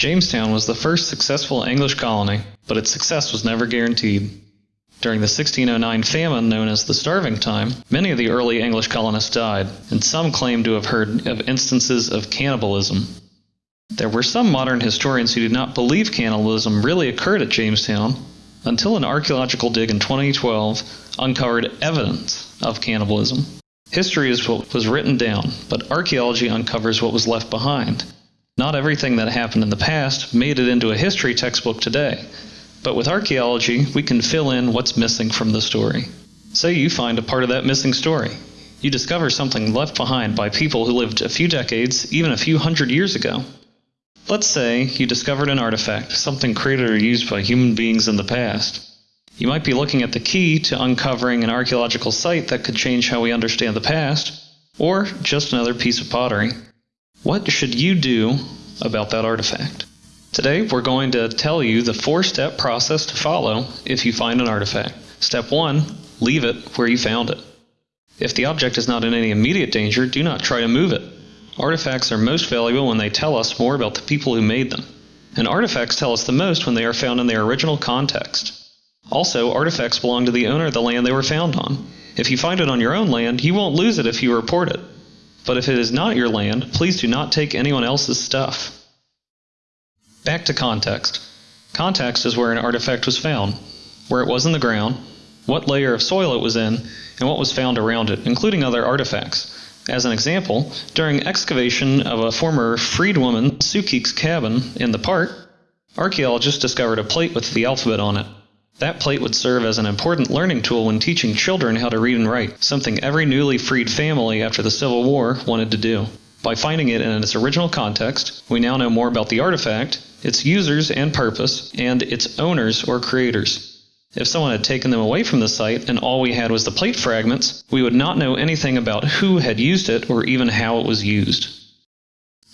Jamestown was the first successful English colony, but its success was never guaranteed. During the 1609 famine known as the Starving Time, many of the early English colonists died, and some claim to have heard of instances of cannibalism. There were some modern historians who did not believe cannibalism really occurred at Jamestown until an archaeological dig in 2012 uncovered evidence of cannibalism. History is what was written down, but archaeology uncovers what was left behind. Not everything that happened in the past made it into a history textbook today, but with archaeology, we can fill in what's missing from the story. Say you find a part of that missing story. You discover something left behind by people who lived a few decades, even a few hundred years ago. Let's say you discovered an artifact, something created or used by human beings in the past. You might be looking at the key to uncovering an archaeological site that could change how we understand the past, or just another piece of pottery. What should you do about that artifact? Today we're going to tell you the four step process to follow if you find an artifact. Step 1 Leave it where you found it. If the object is not in any immediate danger, do not try to move it. Artifacts are most valuable when they tell us more about the people who made them. And artifacts tell us the most when they are found in their original context. Also, artifacts belong to the owner of the land they were found on. If you find it on your own land, you won't lose it if you report it. But if it is not your land, please do not take anyone else's stuff. Back to context. Context is where an artifact was found, where it was in the ground, what layer of soil it was in, and what was found around it, including other artifacts. As an example, during excavation of a former freedwoman Sukeek's cabin in the park, archaeologists discovered a plate with the alphabet on it. That plate would serve as an important learning tool when teaching children how to read and write, something every newly freed family after the Civil War wanted to do. By finding it in its original context, we now know more about the artifact, its users and purpose, and its owners or creators. If someone had taken them away from the site and all we had was the plate fragments, we would not know anything about who had used it or even how it was used.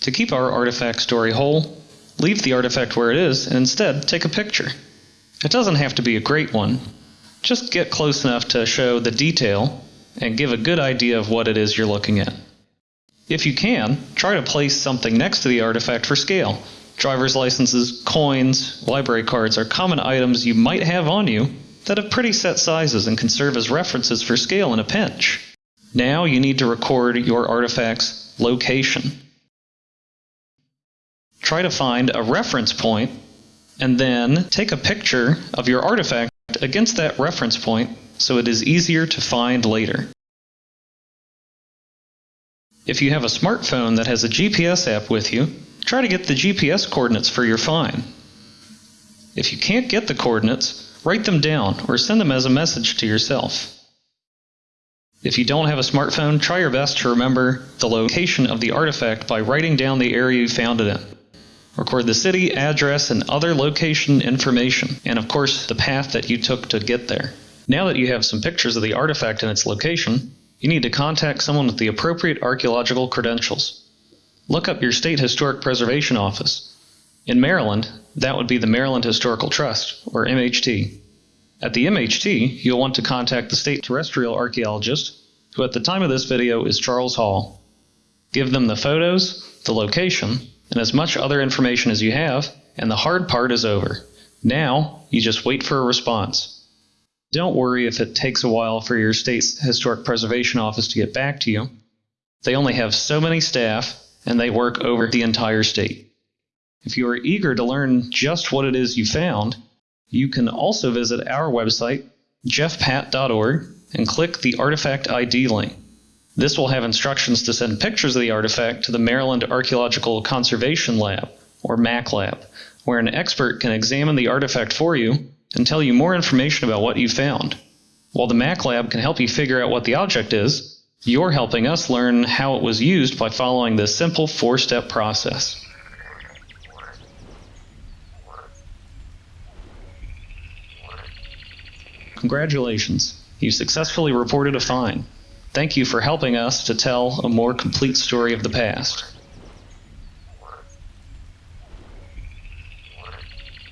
To keep our artifact story whole, leave the artifact where it is and instead take a picture. It doesn't have to be a great one. Just get close enough to show the detail and give a good idea of what it is you're looking at. If you can, try to place something next to the artifact for scale. Driver's licenses, coins, library cards are common items you might have on you that have pretty set sizes and can serve as references for scale in a pinch. Now you need to record your artifact's location. Try to find a reference point and then take a picture of your artifact against that reference point so it is easier to find later. If you have a smartphone that has a GPS app with you, try to get the GPS coordinates for your find. If you can't get the coordinates, write them down or send them as a message to yourself. If you don't have a smartphone, try your best to remember the location of the artifact by writing down the area you found it in. Record the city, address, and other location information, and of course the path that you took to get there. Now that you have some pictures of the artifact and its location, you need to contact someone with the appropriate archaeological credentials. Look up your state historic preservation office. In Maryland, that would be the Maryland Historical Trust, or MHT. At the MHT, you'll want to contact the state terrestrial archaeologist, who at the time of this video is Charles Hall. Give them the photos, the location, and as much other information as you have, and the hard part is over. Now, you just wait for a response. Don't worry if it takes a while for your state's historic preservation office to get back to you. They only have so many staff, and they work over the entire state. If you are eager to learn just what it is you found, you can also visit our website, jeffpat.org, and click the Artifact ID link. This will have instructions to send pictures of the artifact to the Maryland Archaeological Conservation Lab, or MAC Lab, where an expert can examine the artifact for you and tell you more information about what you found. While the MAC Lab can help you figure out what the object is, you're helping us learn how it was used by following this simple four step process. Congratulations, you successfully reported a find. Thank you for helping us to tell a more complete story of the past.